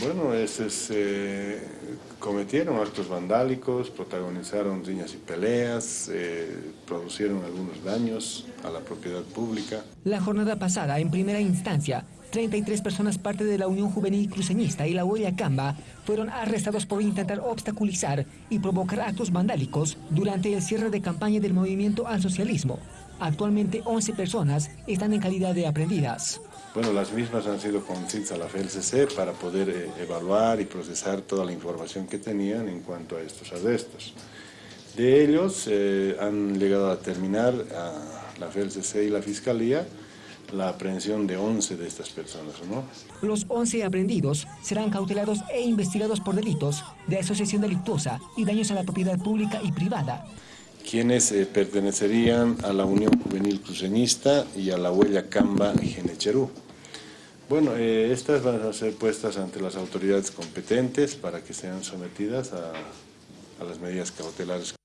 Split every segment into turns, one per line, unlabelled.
Bueno, ese cometieron actos vandálicos, protagonizaron riñas y peleas, eh, producieron algunos daños a la propiedad pública.
La jornada pasada, en primera instancia, 33 personas parte de la Unión Juvenil Cruceñista y la Huella Camba fueron arrestados por intentar obstaculizar y provocar actos vandálicos durante el cierre de campaña del movimiento al socialismo. Actualmente 11 personas están en calidad de aprendidas.
Bueno, las mismas han sido conducidas a la FLCC para poder eh, evaluar y procesar toda la información que tenían en cuanto a estos arrestos. De ellos eh, han llegado a terminar a la FLCC y la Fiscalía la aprehensión de 11 de estas personas. ¿no?
Los 11 aprendidos serán cautelados e investigados por delitos de asociación delictuosa y daños a la propiedad pública y privada.
Quienes eh, pertenecerían a la Unión Juvenil Cruceñista y a la Huella Camba Genecherú. Bueno, eh, estas van a ser puestas ante las autoridades competentes para que sean sometidas a, las medidas cautelares.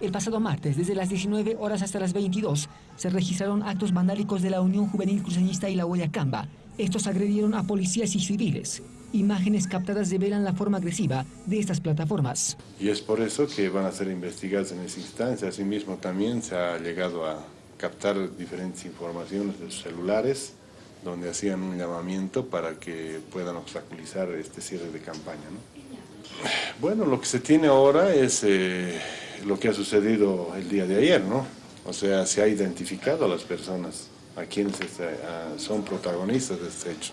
El pasado martes, desde las 19 horas hasta las 22, se registraron actos vandálicos de la Unión Juvenil Cruceñista y la Camba. Estos agredieron a policías y civiles. Imágenes captadas revelan la forma agresiva de estas plataformas.
Y es por eso que van a ser investigadas en esa instancia. Asimismo, también se ha llegado a captar diferentes informaciones de sus celulares, donde hacían un llamamiento para que puedan obstaculizar este cierre de campaña. Bueno, lo que se tiene ahora es... Eh, lo que ha sucedido el día de ayer, ¿no? O sea, se ha identificado a las personas, a quienes este, son protagonistas de este hecho.